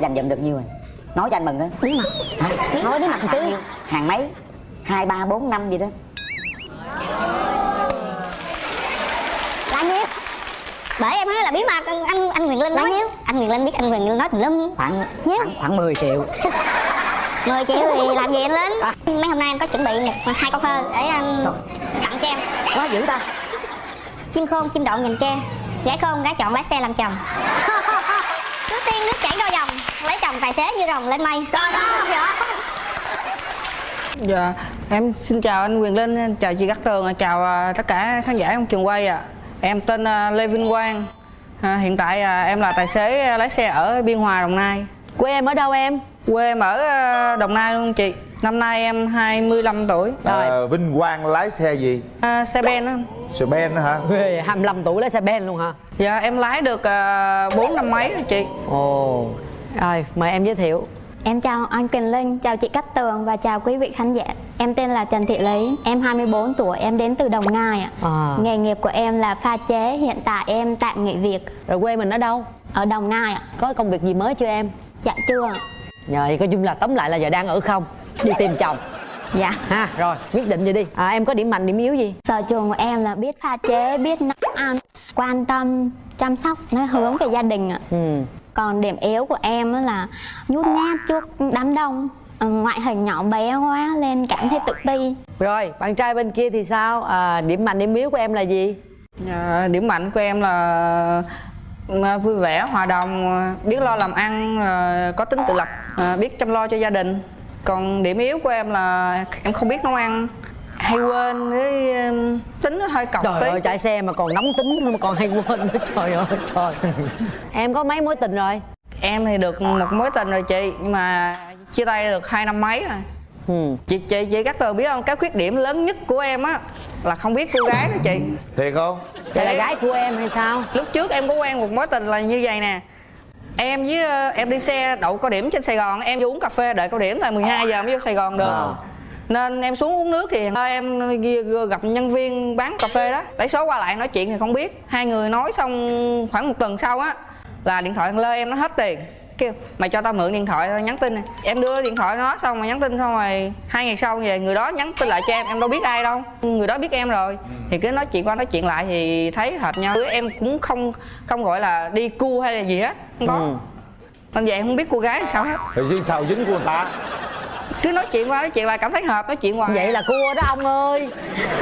dành dụm được nhiêu rồi. Nói cho anh mừng á. Bí mật hả? Nói bí mật một tí hàng mấy? Hai ba bốn năm gì đó. Là nhiêu? Bởi em nói là bí mật anh anh, anh Quyền Linh nói. nhiêu? Anh Quyền Linh biết anh Quyền Linh nói tùm lum. Khoảng Nhiêu? khoảng, khoảng 10 triệu. 10 triệu thì làm gì anh Linh? Mấy hôm nay em có chuẩn bị một hai câu thơ để um, Trời. tặng cho em. Quá dữ ta. Chim khôn chim đậu nhìn tre gái khôn gái chọn lái xe làm chồng nước tiên nước chảy đôi dòng lấy chồng tài xế như rồng lên mây trời ơi Dạ, em xin chào anh Quyền Linh, chào chị Cát Tường, chào à, tất cả khán giả trong trường quay ạ. Em tên à, Lê Vinh Quang. À, hiện tại à, em là tài xế lái xe ở Biên Hòa, Đồng Nai. Quê em ở đâu em? Quê em ở Đồng Nai luôn chị. Năm nay em 25 tuổi. à, Vinh Quang lái xe gì À, xe ben á. xe ben đó hả Quê 25 tuổi lái xe ben luôn hả? Dạ em lái được à, 4 năm mấy rồi chị. Ồ. Rồi, mời em giới thiệu. Em chào anh Quyền Linh, chào chị Cát Tường và chào quý vị khán giả. Em tên là Trần Thị Lý, em 24 tuổi, em đến từ Đồng Nai ạ. À. Nghề nghiệp của em là pha chế, hiện tại em tạm nghỉ việc Rồi quê mình ở đâu? ở Đồng Nai ạ. Có công việc gì mới chưa em? Dạ chưa ạ. Rồi, coi chung là tóm lại là giờ đang ở không? Đi tìm chồng. Dạ. Ha, rồi, quyết định vậy đi. À, em có điểm mạnh, điểm yếu gì? Sở trường của em là biết pha chế, biết nấu ăn, quan tâm, chăm sóc, nó hướng về gia đình ạ. Ừ. Còn điểm yếu của em á là nhút nhát trước đám đông, Ờ, ngoại hình nhỏ bé quá nên cảm thấy tự ti. Rồi, bạn trai bên kia thì sao? À, điểm mạnh, điểm yếu của em là gì? Dạ, điểm mạnh của em là à, vui vẻ, hòa đồng, à, biết lo làm ăn, à, có tính tự lập, à, biết chăm lo cho gia đình. Còn điểm yếu của em là em không biết nấu ăn, hay quên với um, tính nó hơi cọc Trời tí. ơi, chạy xe mà còn nóng tính mà còn hay quên nữa. Trời ơi, trời. em có mấy mối tình rồi? Em thì được một mối tình rồi chị, nhưng mà chia tay được hai năm mấy rồi. Ừ. Chị chị chị các tờ biết không? Cái khuyết điểm lớn nhất của em á là không biết cô gái đó chị. thiệt không Vậy là gái của em hay sao? Lúc trước em có quen một mối tình là như vậy nè Em với ờ, em đi xe đậu cao điểm trên Sài Gòn Em vô uống cà phê đợi cao điểm là 12 giờ mới vô Sài Gòn được. À. Nên em xuống uống nước thì ờ, em gặp nhân viên bán cà phê đó. Lấy số qua lại nói chuyện thì không biết. Hai người nói xong khoảng một tuần sau á Là điện thoại thằng Lê em nó hết tiền. Kêu mày cho tao mượn điện thoại tao nhắn tin này em đưa điện thoại nó xong mà nhắn tin xong rồi hai ngày sau về người đó nhắn tin lại cho em em đâu biết ai đâu. Người đó biết em rồi. Thì cứ nói chuyện qua nói chuyện lại thì thấy hợp nhau. Em cũng không không gọi là đi cu hay là gì hết không có. Ừ. nên vậy không biết cô gái sao hết. Thì duyên sao dính của người ta. Cứ nói chuyện qua nói chuyện lại cảm thấy hợp nói chuyện hoài. Vậy là cua đó ông ơi.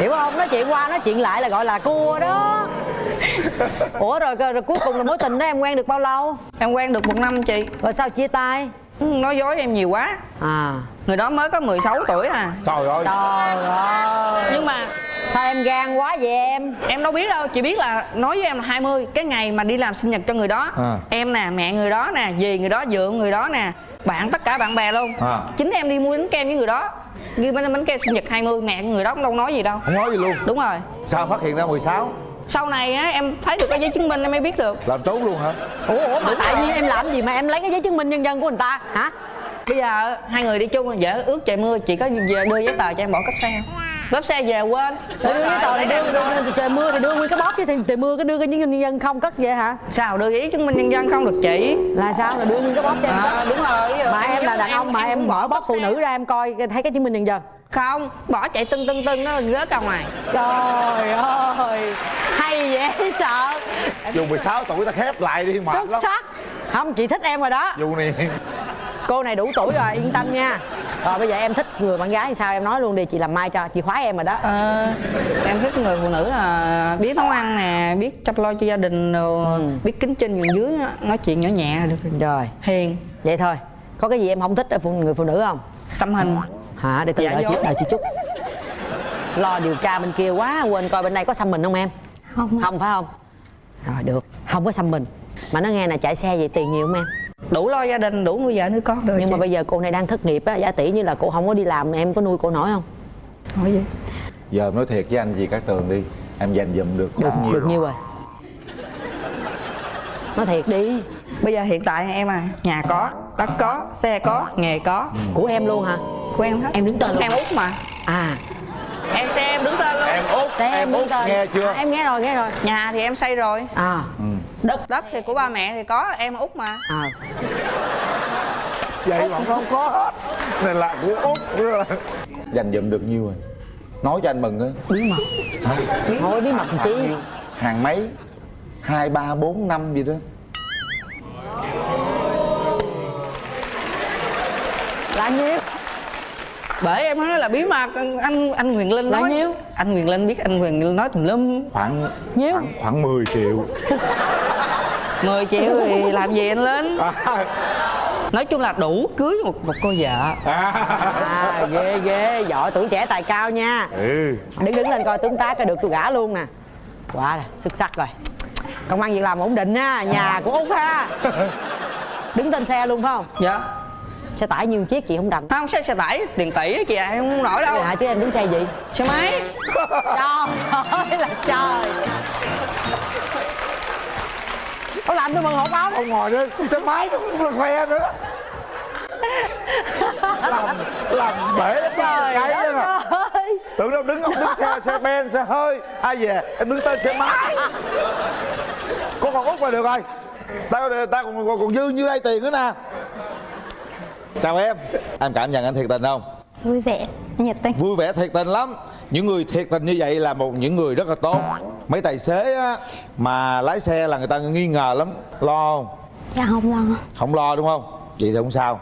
Hiểu không? Nói chuyện qua nói chuyện lại là gọi là cua đó. Ủa rồi, rồi, rồi cuối cùng là mối tình đó em quen được bao lâu? em quen được một năm chị. Rồi sao chia tay? Nói dối em nhiều quá. À người đó mới có 16 tuổi à. Trời ơi. Trời ơi. Nhưng mà Sao em gan quá vậy em? em đâu biết đâu chỉ biết là nói với em là 20 cái ngày mà đi làm sinh nhật cho người đó À. em nè mẹ người đó nè dì người đó dượng người đó nè bạn tất cả bạn bè luôn. À. chính em đi mua bánh kem với người đó. Ghi bánh bánh kem sinh nhật 20 mẹ người đó cũng đâu nói gì đâu. Không nói gì luôn. Đúng rồi. Sao phát hiện ra 16 sau này á em thấy được cái giấy chứng minh em mới biết được. Làm trốn luôn hả? Ủa, ủa mà tại vì em làm gì mà em lấy cái giấy chứng minh nhân dân của người ta hả? Bây giờ hai người đi chung vợ ước trời mưa. Chị có về đưa giấy tờ cho em bỏ cấp xe không? Cấp xe về quên. Để đưa giấy tờ thì đưa, đưa, đưa, trời mưa thì đưa nguyên cái bóp chứ thì trời mưa cái đưa cái nhân dân không cất vậy hả? sao đưa giấy chứng minh nhân dân không được chị? Là sao? Là đưa nguyên cái bóp cho em à, đúng rồi Mà em là đàn ông mà em mở bóp phụ nữ ra em coi thấy cái chứng minh nhân dân. Không bỏ chạy tưng tưng tưng nó rớt ra ngoài. Trời ơi Hay dễ sợ. Dù 16 tuổi ta khép lại đi mệt Xuất lắm. sắc. Không chị thích em rồi đó. Dù này Cô này đủ tuổi rồi yên tâm nha Rồi bây giờ em thích người bạn gái thì sao em nói luôn đi chị làm mai cho chị khoái em rồi đó Ờ, em thích người phụ nữ là biết nấu ăn nè biết chăm lo cho gia đình rồi Ừ. biết kính trên nhường dưới á, nói chuyện nhỏ nhẹ là được rồi. Rồi hiền vậy thôi Có cái gì em không thích ở phụ người phụ nữ không? xăm hình Hả để từ Dạ đợi chị, đợi chị chút Lo điều tra bên kia quá quên coi bên đây có xăm mình không em? Không. Không phải không? Rồi được Không có xăm mình Mà nó nghe là chạy xe vậy tiền nhiều không em? Đủ lo gia đình đủ nuôi vợ nuôi con được Nhưng chị. mà bây giờ cô này đang thất nghiệp á Giả tỷ như là cô không có đi làm Em có nuôi cô nổi không? hỏi gì? Giờ em nói thiệt với anh gì các tường đi. Em dành dụm được Được, bao nhiêu được nhiêu rồi? Nói thiệt đi. Bây giờ hiện tại em à nhà có đất có xe có nghề có. Của em luôn hả? của em hết. Em đứng tên luôn. em út mà. À. Em xe em đứng tên luôn. Em út Xe em đứng út tên. nghe chưa? À, Em nghe rồi nghe rồi. Nhà thì em xây rồi. À đất. Đất thì của ba mẹ thì có em út mà. À. Vậy mà không có hết. Này là của út dành dụm được nhiêu rồi. Nói cho anh mừng á. Bí mật. Hả? Thôi bí mật chi? Hàng mấy? Hai ba bốn năm gì đó. Là nhiêu? Bởi em nói là bí mật anh anh Quyền Linh Là nói. nhiêu? anh Quyền Linh biết anh Quyền Linh nói tùm lum. Khoảng Nhiêu? khoảng, khoảng 10 triệu 10 triệu thì làm gì anh Linh? À, nói chung là đủ cưới một một cô vợ. À. Ghê ghê. Giỏi tuổi trẻ tài cao nha. Ừ. Đứng đứng lên coi tướng tá coi được tôi gả luôn nè. Quá rồi xuất sắc rồi. Công an việc làm ổn định ha nhà của út ha. Đứng tên xe luôn phải không? Dạ. Xe tải nhiều chiếc chị không rành? Không xe xe tải tiền tỷ á chị à, em không nổi đâu. Dạ chứ em đứng xe gì? Xe máy. Trời ơi là trời Có làm tôi mừng hộp áo ông ngồi con xe máy nó cũng là khoe nữa. Làm làm bể Trời cái à. ơi. Tưởng đâu đứng ông đứng xe xe ben xe hơi. Ai về em đứng tên xe máy. Con còn út là được rồi. Tao tao còn, còn, còn dư như đây tiền nữa nè. Chào em. Em cảm nhận anh thiệt tình không? Vui vẻ. Nhiệt tình. Vui vẻ thiệt tình lắm. Những người thiệt tình như vậy là một những người rất là tốt mấy tài xế á, mà lái xe là người ta nghi ngờ lắm. Lo không? Dạ không lo. Không lo đúng không? Vậy thì không sao.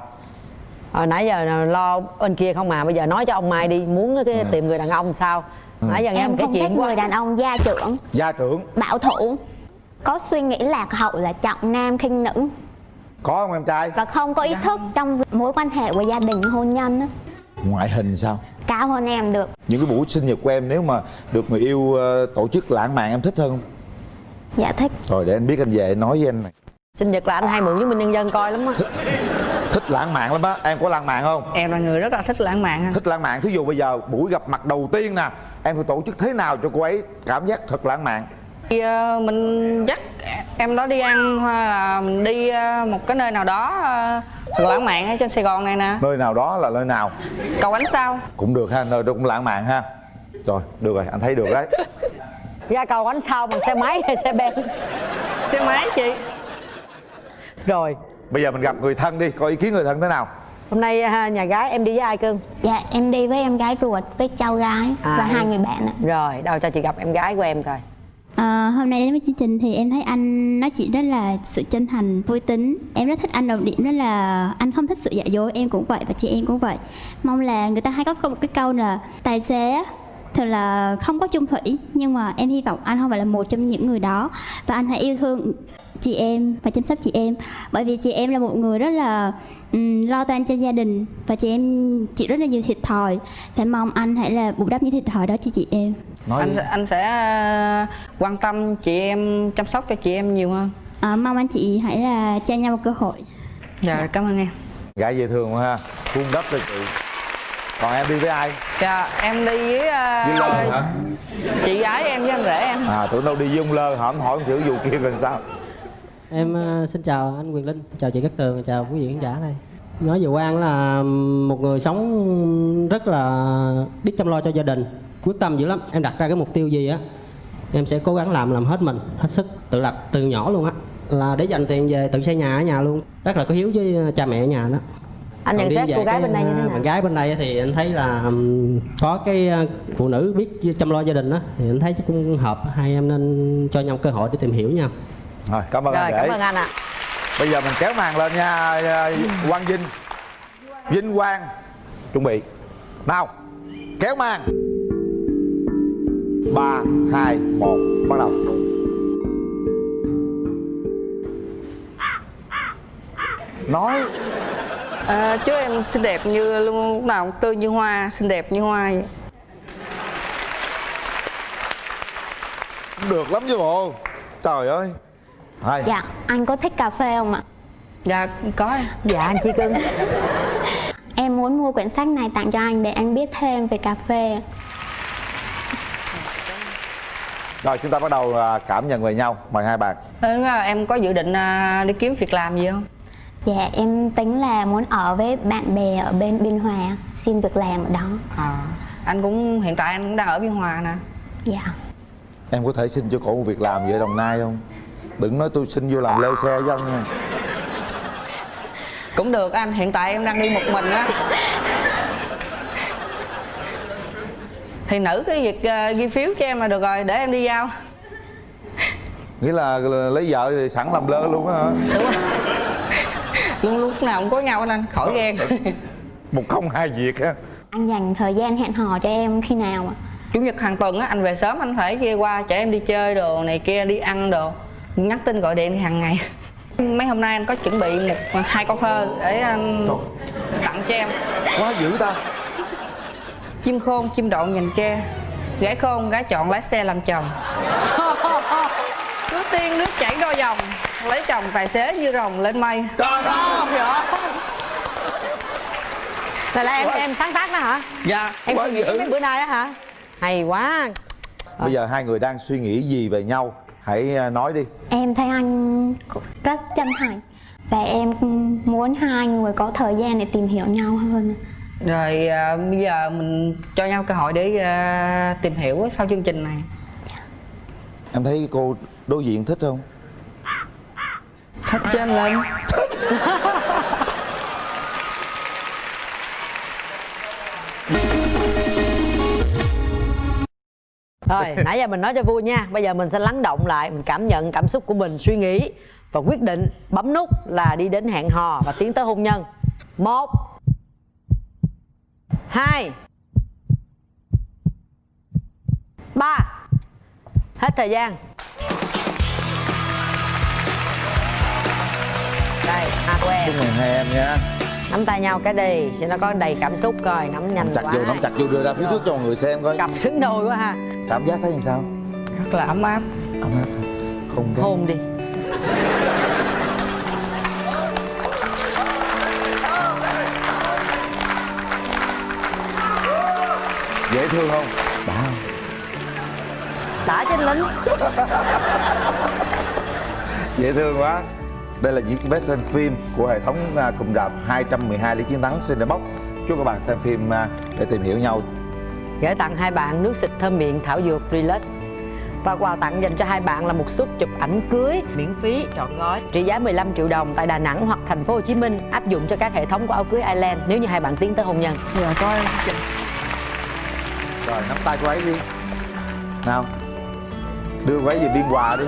Hồi nãy giờ lo bên kia không mà bây giờ nói cho ông Mai đi muốn cái tìm người đàn ông sao? Nãy giờ nghe em một cái không thích chuyện quá. người đàn ông gia trưởng. Gia trưởng. Bảo thủ. Có suy nghĩ lạc hậu là trọng nam khinh nữ. Có không em trai? Và không có ý thức trong mối quan hệ của gia đình hôn nhân á. Ngoại hình sao? Cao hơn em được. Những cái buổi sinh nhật của em nếu mà được người yêu ờ, tổ chức lãng mạn em thích hơn không? Dạ thích. Rồi để anh biết anh về nói với anh này. Sinh nhật là anh hay mượn với minh nhân dân coi lắm á. Thích lãng mạn lắm á. Em có lãng mạn không? Em là người rất là thích lãng mạn ha. Thích lãng mạn thí dụ bây giờ buổi gặp mặt đầu tiên nè em phải tổ chức thế nào cho cô ấy cảm giác thật lãng mạn Thì, ờ, mình dắt em đó đi ăn hoặc là mình đi ờ, một cái nơi nào đó ờ, lãng mạn ở trên Sài Gòn này nè. Nơi nào đó là nơi nào? Cầu ánh sao. Cũng được ha nơi đó cũng lãng mạn ha. Rồi được rồi anh thấy được đấy. Ra cầu ánh sau bằng xe máy hay xe ben? Xe máy chị. Rồi. Bây giờ mình gặp người thân đi có ý kiến người thân thế nào? Hôm nay ha, nhà gái em đi với ai cưng dạ em đi với em gái ruột với cháu gái À, và em- hai người bạn ạ. Rồi đâu cho chị gặp em gái của em coi À, hôm nay đến với chương trình thì em thấy anh nói chuyện rất là sự chân thành, vui tính. Em rất thích anh đồng điểm đó là anh không thích sự giả dối, em cũng vậy và chị em cũng vậy. Mong là người ta hay có một cái câu là tài xế á, thường là không có chung thủy nhưng mà em hy vọng anh không phải là một trong những người đó và anh hãy yêu thương chị em và chăm sóc chị em. Bởi vì chị em là một người rất là ừm, lo toan cho gia đình và chị em chịu rất là nhiều thiệt thòi. Và mong anh hãy là bù đắp những thiệt thòi đó cho chị em. Nói anh sẽ, anh sẽ ờ, quan tâm chị em chăm sóc cho chị em nhiều hơn. À, mong anh chị hãy là cho nhau một cơ hội. Dạ cảm ơn em. Gái dễ thương quá ha. Cung đắp cho chị. Còn em đi với ai? Dạ em đi với, ờ, với lân hả? chị gái em với anh rể em. À tưởng đâu đi với ông lơ hỏi hỏi chữ vụ kia rồi sao Em ờ, xin chào anh Quyền Linh, chào chị Cát Tường, chào quý vị khán giả đây. Nói về Quang là một người sống rất là biết chăm lo cho gia đình, quyết tâm dữ lắm. Em đặt ra cái mục tiêu gì á, em sẽ cố gắng làm làm hết mình, hết sức, tự lập từ nhỏ luôn á. Là để dành tiền về tự xây nhà ở nhà luôn. Rất là có hiếu với ờ, cha mẹ ở nhà đó. anh nhận xét cô gái cái, bên đây như thế ờ, nào Bạn gái bên đây thì anh thấy là có cái phụ nữ biết chăm lo gia đình đó thì anh thấy cũng hợp hai em nên cho nhau cơ hội để tìm hiểu nhau. Rồi cảm ơn rồi anh cảm ơn anh ạ. Bây giờ mình kéo màn lên nha à, quang vinh. Vinh quang. Chuẩn bị. Nào kéo màn. Ba hai một bắt đầu. Nói. À, chú em xinh đẹp như lúc nào cũng tươi như hoa xinh đẹp như hoa vậy. được lắm chứ bộ. Trời ơi Hai. dạ anh có thích cà phê không ạ? Dạ có dạ anh chi cưng. Em muốn mua quyển sách này tặng cho anh để anh biết thêm về cà phê. Rồi chúng ta bắt đầu à, cảm nhận về nhau mời hai bạn. Là em có dự định à, đi kiếm việc làm gì không? Dạ em tính là muốn ở với bạn bè ở bên biên hòa xin việc làm ở đó. À, anh cũng hiện tại anh cũng đang ở biên hòa nè. Dạ. Em có thể xin cho cổ một việc làm gì ở đồng nai không đừng nói tôi xin vô làm lơ xe với ông nha. Cũng được anh. Hiện tại em đang đi một mình á. Thì nữ cái việc ờ, ghi phiếu cho em là được rồi để em đi giao. Nghĩa là, là lấy vợ thì sẵn làm lơ luôn á hả? Đúng không luôn lúc nào cũng có nhau anh anh khỏi ghen. Một công hai việc á. Anh dành thời gian hẹn hò cho em khi nào ạ? chủ nhật hàng tuần á anh về sớm anh phải kia qua chở em đi chơi đồ này kia đi ăn đồ nhắn tin gọi điện hàng ngày. Mấy hôm nay anh có chuẩn bị một hai câu thơ để anh Trời. tặng cho em. Quá dữ ta. Chim khôn chim độn nhìn tre. Gái khôn gái chọn lái xe làm chồng. Cứ tiên nước chảy đôi dòng lấy chồng tài xế như rồng lên mây. Trời ơi. Này là em em sáng tác đó hả? Dạ. Em Quá suy nghĩ mấy bữa nay đó hả? Hay quá. Bây giờ hai người đang suy nghĩ gì về nhau hãy à, nói đi. Em thấy anh rất chân thành Và em muốn hai người có thời gian để tìm hiểu nhau hơn. Rồi à, bây giờ mình cho nhau cơ hội để à, tìm hiểu sau chương trình này. Em thấy cô đối diện thích không? Thích trên lên Rồi, nãy giờ mình nói cho vui nha. Bây giờ mình sẽ lắng động lại Mình cảm nhận cảm xúc của mình, suy nghĩ Và quyết định bấm nút là đi đến hẹn hò Và tiến tới hôn nhân. Một Hai Ba. Hết thời gian. Đây, à của em. Chúc mừng hai em nha. Nắm tay nhau cái đi Cho nó có đầy cảm xúc coi Nắm nhanh nắm chặt quá. vô nắm chặt vô đưa ra phía trước cho mọi người xem coi. Cặp xứng đôi quá ha. Cảm giác thấy làm sao? Rất là ấm áp. Ấm áp hôn cái Hôn đi. Dễ thương không? Đã không? Đã trên lính. Dễ thương quá đây là những cái vé xem phim của hệ thống à, cụm rạp 212 lý chiến thắng Cinebox chúc các bạn xem phim à, để tìm hiểu nhau. Gửi tặng hai bạn nước xịt thơm miệng thảo dược Relax. Và quà tặng dành cho hai bạn là một suất chụp ảnh cưới miễn phí trọn gói. Trị giá 15 triệu đồng tại Đà Nẵng hoặc thành phố Hồ Chí Minh áp dụng cho các hệ thống của áo cưới Island nếu như hai bạn tiến tới hôn nhân. giờ coi rồi nắm tay cô ấy đi. Nào đưa cô ấy về biên hòa đi